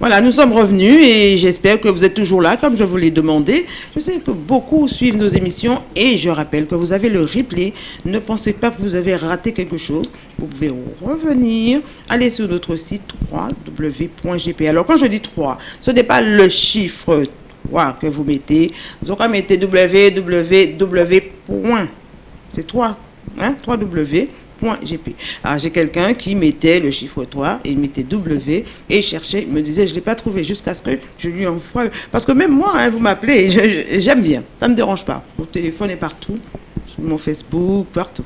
Voilà, nous sommes revenus et j'espère que vous êtes toujours là, comme je vous l'ai demandé. Je sais que beaucoup suivent nos émissions et je rappelle que vous avez le replay. Ne pensez pas que vous avez raté quelque chose. Vous pouvez revenir, aller sur notre site www.gp. Alors, quand je dis 3, ce n'est pas le chiffre 3 que vous mettez. Vous aurez mettez www. C'est 3, hein, 3W j'ai quelqu'un qui mettait le chiffre 3 et il mettait W et cherchait, il me disait je ne l'ai pas trouvé jusqu'à ce que je lui envoie. Parce que même moi, hein, vous m'appelez, j'aime bien, ça ne me dérange pas. Mon téléphone est partout, sur mon Facebook, partout.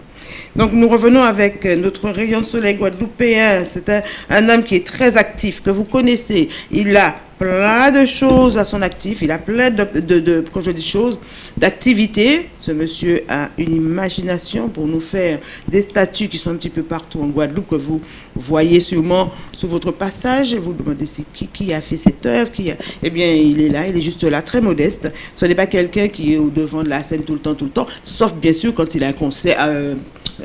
Donc nous revenons avec notre rayon de soleil guadeloupéen. C'est un, homme qui est très actif, que vous connaissez. Il a plein de choses à son actif, il a plein de, de, quand je dis choses, d'activités. Ce monsieur a une imagination pour nous faire des statues qui sont un petit peu partout en Guadeloupe, que vous voyez sûrement sur votre passage, et vous demandez qui, qui a fait cette œuvre, qui a... eh bien, il est là, il est juste là, très modeste. Ce n'est pas quelqu'un qui est au devant de la scène tout le temps, tout le temps, sauf bien sûr quand il a un concert, euh,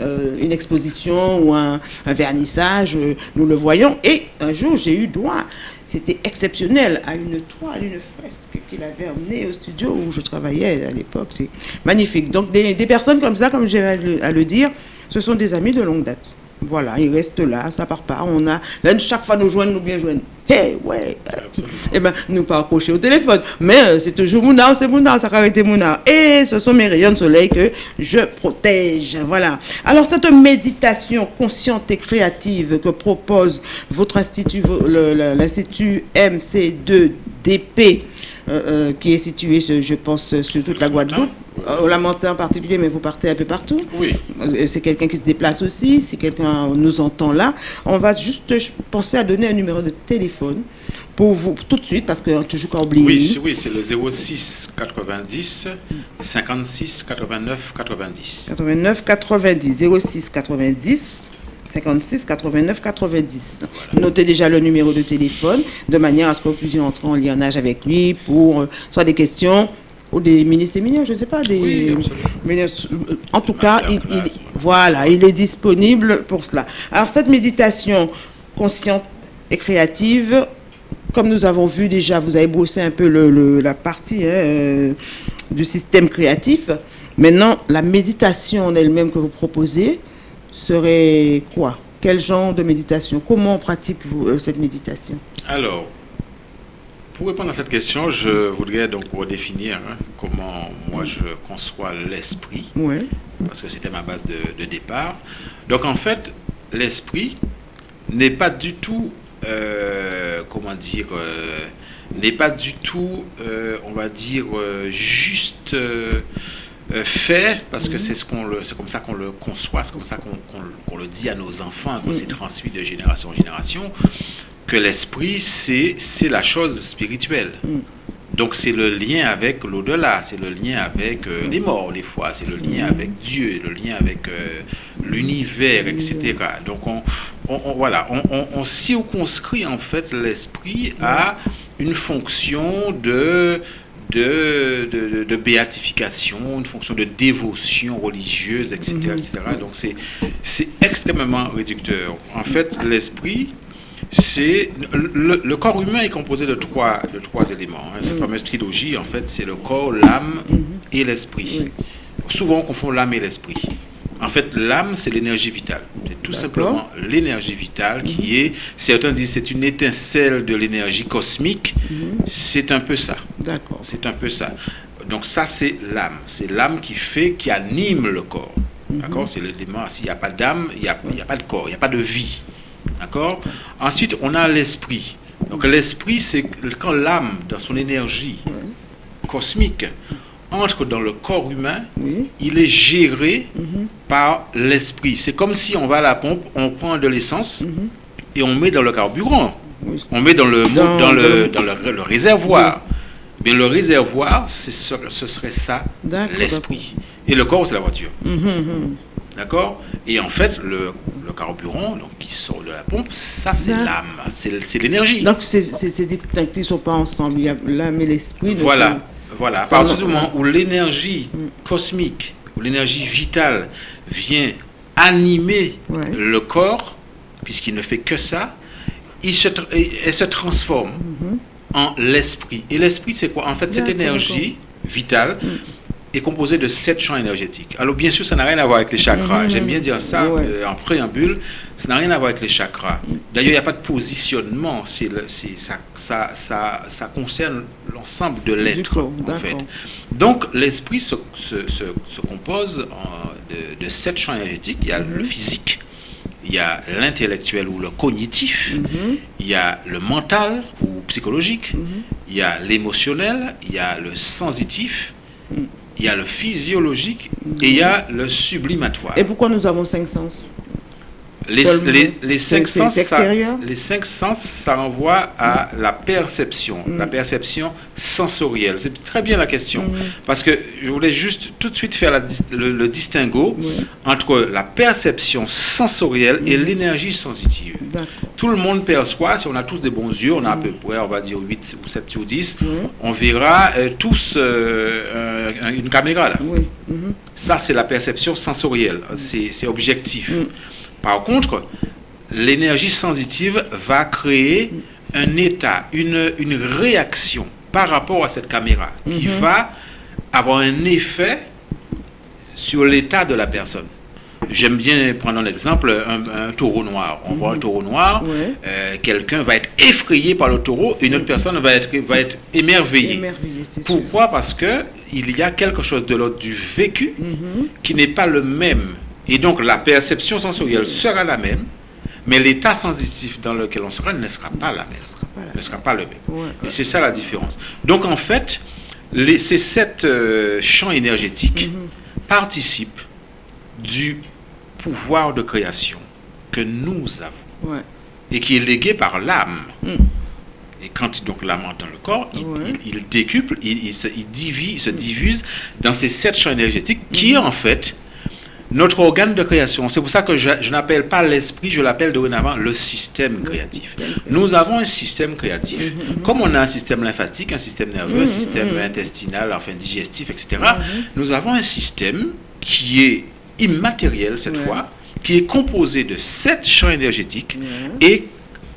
euh, une exposition ou un, vernissage, euh, nous le voyons. Et un jour, j'ai eu droit c'était exceptionnel à une toile, une fresque qu'il avait emmenée au studio où je travaillais à l'époque. C'est magnifique. Donc des, personnes comme ça, comme j'ai à le dire, ce sont des amis de longue date. Voilà, il reste là, ça part pas. On a, chaque fois nous joignent, nous bien joignent. Hey, ouais. Eh ben, nous pas au téléphone. Mais euh, c'est toujours Mouna, c'est Mouna, ça a été Mouna. Et ce sont mes rayons de soleil que je protège. Voilà. Alors, cette méditation consciente et créative que propose votre institut, l'Institut MC2DP, euh, euh, qui est situé, je pense, sur toute la Guadeloupe. Au Lamentin en particulier, mais vous partez un peu partout. Oui. Euh, c'est quelqu'un qui se déplace aussi, si quelqu'un nous entend là. On va juste penser à donner un numéro de téléphone pour vous tout de suite, parce que toujours qu'à oublier. Oui, oui c'est le 06 90 56 89 90. 89 90. 06 90 56 89 90. Notez déjà le numéro de téléphone de manière à ce que vous puissiez entrer en lionnage avec lui pour euh, soit des questions ou des mini-séminaires, je ne sais pas. Des, en tout cas, il, voilà, il est disponible pour cela. Alors cette méditation consciente et créative, comme nous avons vu déjà, vous avez brossé un peu le, la partie hein, euh, du système créatif. Maintenant, la méditation en elle-même que vous proposez serait quoi? Quel genre de méditation? Comment pratique-vous euh, cette méditation? Alors, pour répondre à cette question, je voudrais donc redéfinir hein, comment moi je conçois l'esprit, parce que c'était ma base de, départ. Donc en fait, l'esprit n'est pas du tout, euh, comment dire, euh, n'est pas du tout, on va dire, juste fait, parce que c'est ce qu'on c'est comme ça qu'on le conçoit, c'est comme ça qu'on le dit à nos enfants, qu'on s'est transmis de génération en génération que l'esprit, c'est la chose spirituelle. Mm. Donc c'est le lien avec l'au-delà, c'est le lien avec euh, les morts des fois, c'est le lien avec Dieu, le lien avec euh, l'univers, etc. Donc on, voilà, on, circonscrit en fait l'esprit à une fonction de de, de, béatification, une fonction de dévotion religieuse, etc. etc. Donc c'est extrêmement réducteur. En fait, l'esprit, c'est le, corps humain est composé de trois, de trois éléments. Hein. Cette mm. fameuse trilogie, en fait, c'est le corps, l'âme mm-hmm. et l'esprit. Souvent, on confond l'âme et l'esprit. En fait, l'âme, c'est l'énergie vitale. Tout simplement l'énergie vitale qui mm-hmm. est, certains disent, c'est une étincelle de l'énergie cosmique. Mm-hmm. C'est un peu ça. D'accord. C'est un peu ça. Donc ça, c'est l'âme. C'est l'âme qui fait, qui anime le corps. D'accord C'est l'élément, s'il n'y a pas d'âme, il n'y a, a, pas de corps, il n'y a pas de vie. D'accord Ensuite, on a l'esprit. Donc l'esprit, c'est quand l'âme, dans son énergie cosmique, entre dans le corps humain, il est géré mhm. par l'esprit. C'est comme si on va à la pompe, on prend de l'essence mhm. et on met dans le carburant. On met dans le, dans, le, dans le, réservoir. Mais le réservoir, ce serait ça, l'esprit. Et le corps, c'est la voiture. Mhm, D'accord? Et en fait, le, le, carburant donc, qui sort de la pompe, ça c'est l'âme, c'est l'énergie. Donc ces distinctifs ne sont pas ensemble, il y a l'âme et l'esprit. Voilà, voilà. À partir du moment où l'énergie mm. cosmique, où l'énergie vitale vient animer le corps, puisqu'il ne fait que ça, il se, elle se transforme mhm. en l'esprit. Et l'esprit, c'est quoi? En fait, cette énergie vitale mm. est composée de sept champs énergétiques. Alors, bien sûr, ça n'a rien à voir avec les chakras. Mm-hmm. J'aime bien dire ça euh, en préambule. Ça n'a rien à voir avec les chakras. Mm. D'ailleurs, il n'y a pas de positionnement. C'est ça, ça, ça, ça, concerne l'ensemble de l'être, en fait. Donc, l'esprit se, se, se, compose de, de, sept champs énergétiques. Il y a le physique, il y a l'intellectuel ou le cognitif, mm-hmm. il y a le mental ou psychologique, mm-hmm. il y a l'émotionnel, il y a le sensitif, il y a le physiologique et il y a le sublimatoire. Et pourquoi nous avons cinq sens? Les, les, cinq sens, ça, les cinq sens, ça renvoie à la perception, mm. la perception sensorielle. C'est très bien la question. Mm. Parce que je voulais juste tout de suite faire le, distinguo entre la perception sensorielle et mm. l'énergie sensitive. Tout le monde perçoit, si on a tous des bons yeux, on a à peu près, on va dire 8 ou 7 ou 10, on verra euh, tous euh, une caméra là. Mm-hmm. Ça, c'est la perception sensorielle. C'est objectif. Par contre, l'énergie sensitive va créer un état, une, une réaction par rapport à cette caméra qui mhm. va avoir un effet sur l'état de la personne. J'aime bien prendre un exemple, un, taureau noir. On voit un mhm. taureau noir, euh, quelqu'un va être effrayé par le taureau, une autre personne va être, va être émerveillée. Pourquoi? Parce que il y a quelque chose de l'ordre du vécu mhm. qui n'est pas le même et donc la perception sensorielle sera la même, mais l'état sensitif dans lequel on sera ne sera pas la même. Ne sera pas le même. Et c'est ça la différence. Donc en fait, les, ces sept euh, champs énergétiques mhm. participent du pouvoir de création que nous avons et qui est légué par l'âme. Mm. Et quand donc l'âme entre dans le corps, il, décuple, il, se, divise, se diffuse dans ces sept champs énergétiques qui mhm. en fait notre organe de création. C'est pour ça que je, n'appelle pas l'esprit, je l'appelle dorénavant le système créatif. Nous avons un système créatif. Mm-hmm, mm-hmm. Comme on a un système lymphatique, un système nerveux, un mm-hmm, système intestinal, enfin digestif, etc., nous avons un système qui est immatériel cette fois, qui est composé de sept champs énergétiques et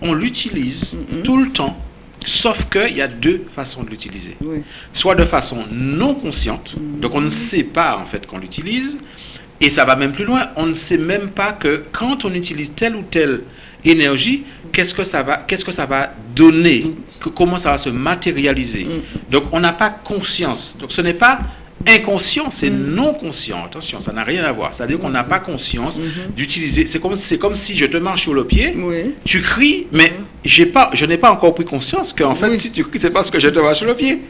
on l'utilise tout le temps. Sauf qu'il y a deux façons de l'utiliser. Soit de façon non consciente, donc on ne sait pas en fait qu'on l'utilise, et ça va même plus loin. On ne sait même pas que quand on utilise telle ou telle énergie, qu'est-ce que ça va, qu'est-ce que ça va donner, comment ça va se matérialiser. Mm. Donc on n'a pas conscience. Donc ce n'est pas inconscient, c'est mm. non conscient. Attention, ça n'a rien à voir. C'est-à-dire qu'on n'a pas conscience mm-hmm. d'utiliser. C'est comme, c'est comme si je te marche sur le pied, tu cries, mais mm. j'ai pas, je n'ai pas encore pris conscience qu'en fait, si tu cries, c'est parce que je te marche sur le pied.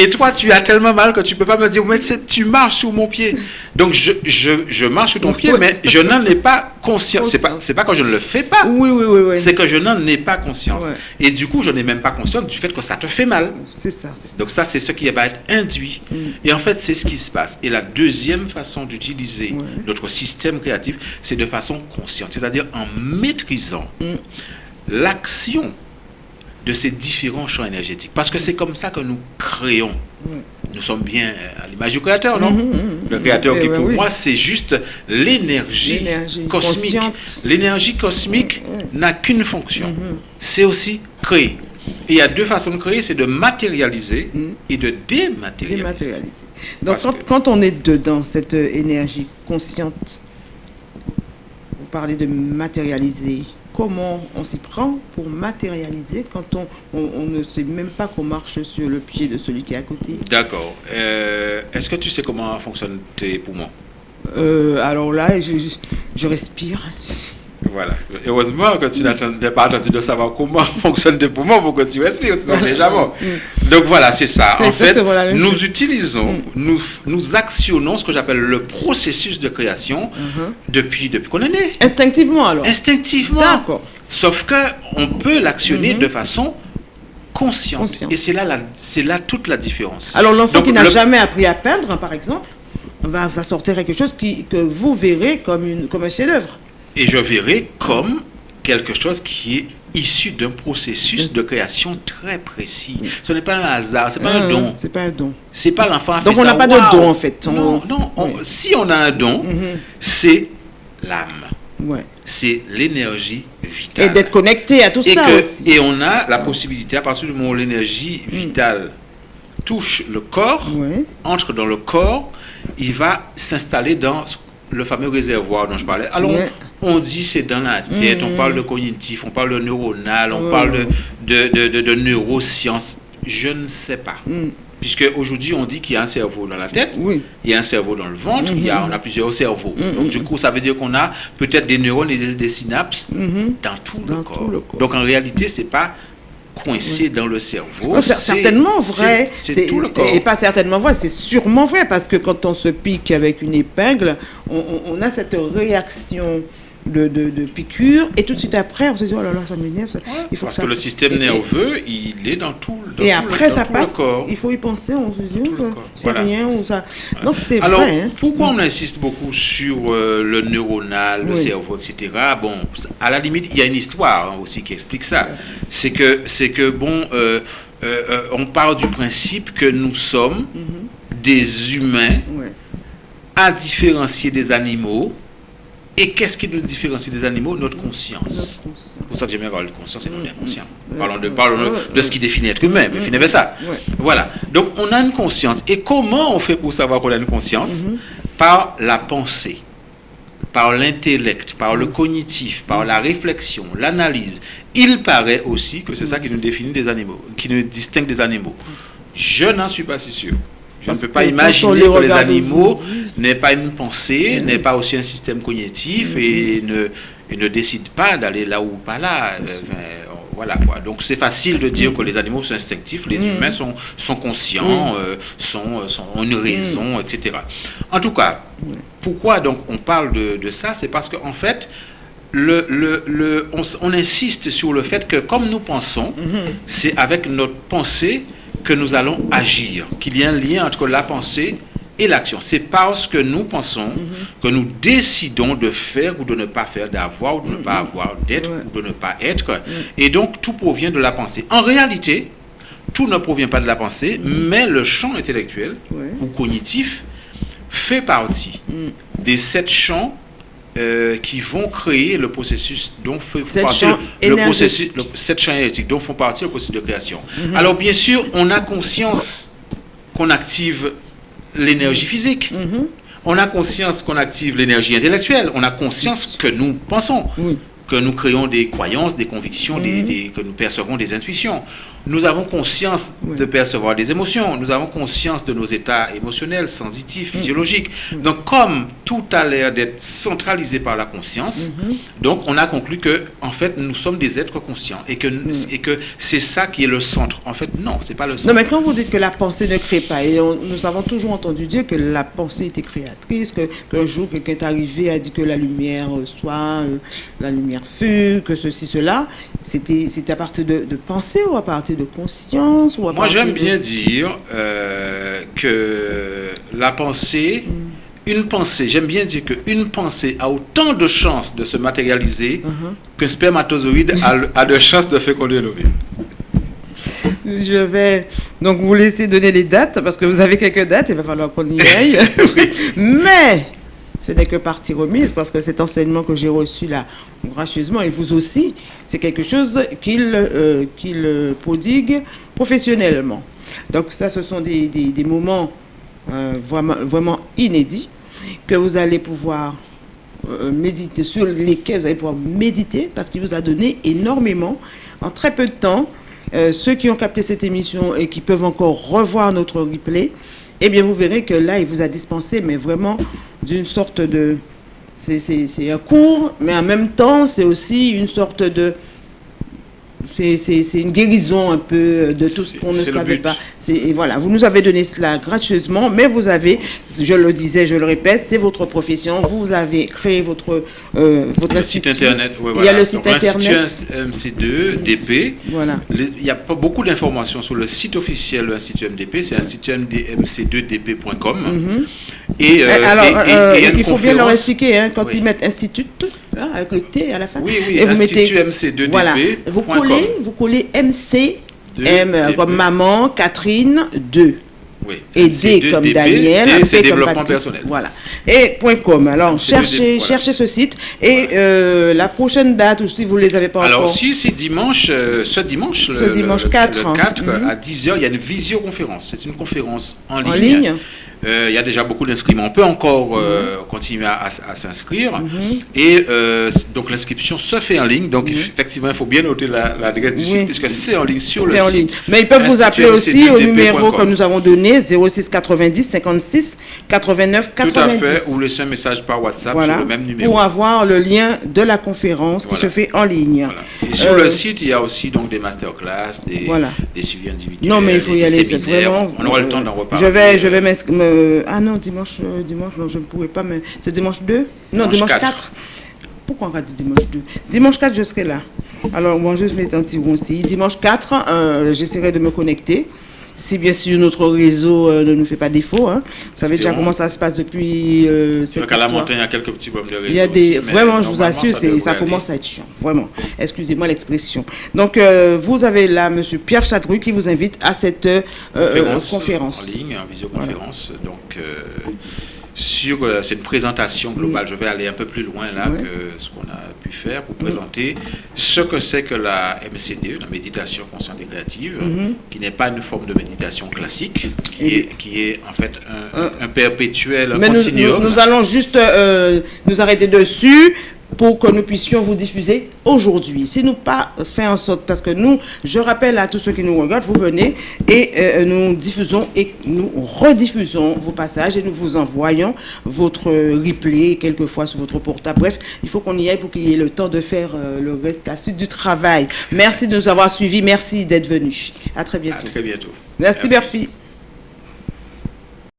Et toi, tu as tellement mal que tu peux pas me dire, mais tu marches sous mon pied. Donc, je, je, je marche sous ton pied, mais je n'en ai pas conscience. C'est pas, c'est pas que je ne le fais pas. Oui, oui, oui. oui. C'est que je n'en ai pas conscience. Et du coup, je n'ai même pas conscience du fait que ça te fait mal. C'est ça, Donc, ça, c'est ce qui va être induit. Mm. Et en fait, c'est ce qui se passe. Et la deuxième façon d'utiliser notre système créatif, c'est de façon consciente. C'est-à-dire en maîtrisant mm. l'action de ces différents champs énergétiques. Parce que c'est comme ça que nous créons. Nous sommes bien à l'image du Créateur, non? Mhm, mhm. Le Créateur qui, eh pour moi, c'est juste l'énergie cosmique. L'énergie cosmique n'a qu'une fonction. C'est aussi créer. Et il y a deux façons de créer, c'est de matérialiser et de dématérialiser. Donc quand, quand, on est dedans, cette énergie consciente, vous parlez de matérialiser, comment on s'y prend pour matérialiser quand on, on, ne sait même pas qu'on marche sur le pied de celui qui est à côté. D'accord. Euh, est-ce que tu sais comment fonctionnent tes poumons? Euh, Alors là, je, je respire. Voilà. Heureusement que tu n'as pas attendu de savoir comment fonctionnent tes poumons pour que tu respires, sinon déjà bon. Donc voilà, c'est ça. En fait, nous utilisons, mm. nous, nous actionnons ce que j'appelle le processus de création mm-hmm. depuis, depuis qu'on est né. Instinctivement alors Instinctivement. D'accord. Sauf qu'on peut l'actionner mm-hmm. de façon consciente. Et c'est là, c'est là toute la différence. Alors l'enfant qui n'a jamais appris à peindre, par exemple, va, va sortir quelque chose qui, que vous verrez comme, une, comme un chef-d'œuvre et je verrai comme quelque chose qui est issu d'un processus de création très précis. Ce n'est pas un hasard, c'est pas un, don. C'est pas un don. C'est pas l'enfant. Donc on n'a pas de don en fait. Non, non. Si on a un don, mhm. c'est l'âme. c'est l'énergie vitale. Et d'être connecté à tout ça aussi. Et on a la possibilité, à partir du moment où l'énergie mm. vitale touche le corps, entre dans le corps, il va s'installer dans le fameux réservoir dont je parlais. Alors, on, dit c'est dans la tête, on mm. parle de cognitif, on parle de neuronal, on parle de, de, de, neurosciences. Je ne sais pas. Mm. Puisque aujourd'hui, on dit qu'il y a un cerveau dans la tête, il y a un cerveau dans le ventre, il y a, mm-hmm. on a plusieurs cerveaux. Mm-hmm. Donc, du coup, ça veut dire qu'on a peut-être des neurones et des, synapses mm-hmm. dans, tout, le corps. Donc, en réalité, c'est pas coincé dans le cerveau. C'est certainement vrai. C'est tout le corps. Et pas certainement vrai, c'est sûrement vrai, parce que quand on se pique avec une épingle, on a cette réaction de, de, piqûres, et tout de suite après, on se dit, oh là là, ça m'énerve. il faut Parce que, le système nerveux, il est dans tout, dans Et après, ça passe, il faut y penser, on se dit, oh, c'est rien, ou ça... Donc c'est vrai. Hein. pourquoi on insiste beaucoup sur euh, le neuronal, le cerveau, etc. Bon, à la limite, il y a une histoire hein, aussi qui explique ça. C'est que, c'est que bon, euh, euh, on parle du principe que nous sommes mhm. des humains à différencier des animaux et qu'est-ce qui nous différencie des animaux? Notre conscience. C'est pour ça que j'aime bien parler de conscience et non d'inconscient. Parlons, de, parlons de, ce qui définit être humain, mais ça. Voilà. Donc on a une conscience. Et comment on fait pour savoir qu'on a une conscience? Mm-hmm. Par la pensée, par l'intellect, par le cognitif, par la réflexion, l'analyse. Il paraît aussi que c'est ça qui nous définit des animaux, qui nous distingue des animaux. Je n'en suis pas si sûr. Je ne peux pas imaginer que les animaux n'aient pas une pensée, n'aient pas aussi un système cognitif et ne, et ne décident pas d'aller là ou pas là. Euh, voilà quoi. Donc c'est facile de dire que les animaux sont instinctifs, les humains sont, sont conscients, euh, sont, sont, ont une raison, etc. En tout cas, pourquoi donc on parle de, de ça? C'est parce qu'en fait, le, le, le on, on, insiste sur le fait que comme nous pensons, c'est avec notre pensée que nous allons agir, qu'il y a un lien entre la pensée et l'action. C'est parce que nous pensons que nous décidons de faire ou de ne pas faire, d'avoir ou de ne pas avoir, d'être ou de ne pas être. Et donc, tout provient de la pensée. En réalité, tout ne provient pas de la pensée, mais le champ intellectuel ou cognitif fait partie mm. des sept champs euh, qui vont créer le processus dont font partie le, processus, cette chaîne énergétique dont font partie le processus de création. Mhm. Alors bien sûr, on a conscience qu'on active l'énergie physique. Mhm. On a conscience qu'on active l'énergie intellectuelle. On a conscience que nous pensons, que nous créons des croyances, des convictions, mhm. que nous percevons des intuitions. Nous avons conscience de percevoir des émotions, nous avons conscience de nos états émotionnels, sensitifs, mm. physiologiques. Mm. Donc, comme tout a l'air d'être centralisé par la conscience, mm-hmm. donc on a conclu que, en fait, nous sommes des êtres conscients et que, mm. et que c'est ça qui est le centre. En fait, non, c'est pas le centre. Non, mais quand vous dites que la pensée ne crée pas, et nous avons toujours entendu dire que la pensée était créatrice, que qu'un jour quelqu'un est arrivé a dit que la lumière soit, euh, la lumière fut, que ceci, cela, c'était à partir de, de pensée ou à partir de conscience ou Moi, j'aime bien dire euh, que la pensée, mm. une pensée, j'aime bien dire qu'une pensée a autant de chances de se matérialiser uh-huh. qu'un spermatozoïde a, de chances de féconder l'ovule. Je vais donc vous laisser donner les dates parce que vous avez quelques dates, il va falloir qu'on y aille. Mais ce n'est que partie remise parce que cet enseignement que j'ai reçu là, gracieusement, et vous aussi, c'est quelque chose qu'il euh, prodigue professionnellement. Donc ça, ce sont des, moments euh, vraiment, vraiment, inédits que vous allez pouvoir euh, méditer, sur lesquels vous allez pouvoir méditer parce qu'il vous a donné énormément en très peu de temps. ceux qui ont capté cette émission et qui peuvent encore revoir notre replay, eh bien, vous verrez que là, il vous a dispensé, mais vraiment d'une sorte de... C'est un cours, mais en même temps, c'est aussi une sorte de c'est une guérison un peu euh, de tout ce qu'on ne savait pas. Et voilà, vous nous avez donné cela gracieusement, mais vous avez, je le disais, je le répète, c'est votre profession. Vous avez créé votre, euh, votre site internet. Il y a le site internet. MC2, DP. Voilà. il y a pas beaucoup d'informations sur le site officiel de l'Institut MDP, c'est institut mc2dp.com. Mhm. Et, euh, alors, il faut bien leur expliquer, hein, quand ils mettent institut, hein, avec le T à la fin. Oui, oui, et vous mettez, MC2DP. Voilà, vous collez, vous collez MC, M comme maman, Catherine 2. Et D comme Daniel, P comme Patrice. Voilà. Et .com. Alors, cherchez, cherchez ce site. Et euh, la prochaine date, ou si vous ne les avez pas Alors, encore. Alors, si c'est dimanche, euh, ce dimanche, ce dimanche 4, 4 mhm. à 10h, il y a une visioconférence. C'est une conférence en ligne. En ligne euh, il y a déjà beaucoup d'inscrits, on peut encore euh, mhm. continuer à, s'inscrire. Mhm. Et euh, donc l'inscription se fait en ligne. Donc effectivement, il faut bien noter l'adresse du site puisque c'est en ligne sur le site. En ligne. Mais ils peuvent vous appeler aussi au numéro que nous avons donné 06 90 56 89 90. Tout à fait, ou laisser un message par WhatsApp sur le même numéro. Pour avoir le lien de la conférence qui se fait en ligne. Et sur le site, il y a aussi donc des masterclass, des, des suivis individuels. Non, mais il faut y aller. Vraiment, on aura le temps d'en reparler. Je vais, je vais m'inscrire euh, ah non, dimanche, euh, dimanche, non, je ne pourrais pas, mais c'est dimanche 2 Non, dimanche, 4. Pourquoi on va dire dimanche 2 Dimanche 4, je serai là. Alors, moi, je vais un petit aussi. Dimanche 4, euh, j'essaierai de me connecter si bien sûr notre réseau ne nous fait pas défaut. Hein. Vous savez déjà comment ça se passe depuis euh, cette qu'à la montagne, il y a quelques petits problèmes de réseau. Il y a des, vraiment, je vous assure, ça, ça commence à être chiant. Vraiment. Excusez-moi l'expression. Donc, vous avez là M. Pierre Chadru qui vous invite à cette conférence, En ligne, en visioconférence. Donc, euh, sur euh, cette présentation globale, je vais aller un peu plus loin là que ce qu'on a pu faire pour présenter ce que c'est que la MCD, la méditation consciente et créative, mhm. qui n'est pas une forme de méditation classique, qui, est, qui est, en fait un, perpétuel, un continuum. Nous, allons juste euh, nous arrêter dessus pour que nous puissions vous diffuser aujourd'hui. Si nous pas fait en sorte, parce que nous, je rappelle à tous ceux qui nous regardent, vous venez et euh, nous diffusons et nous rediffusons vos passages et nous vous envoyons votre replay quelquefois sur votre portable. Bref, il faut qu'on y aille pour qu'il y ait le temps de faire euh, le reste, la suite du travail. Merci de nous avoir suivis. Merci d'être venu. À très bientôt. À très bientôt. Merci, Merci.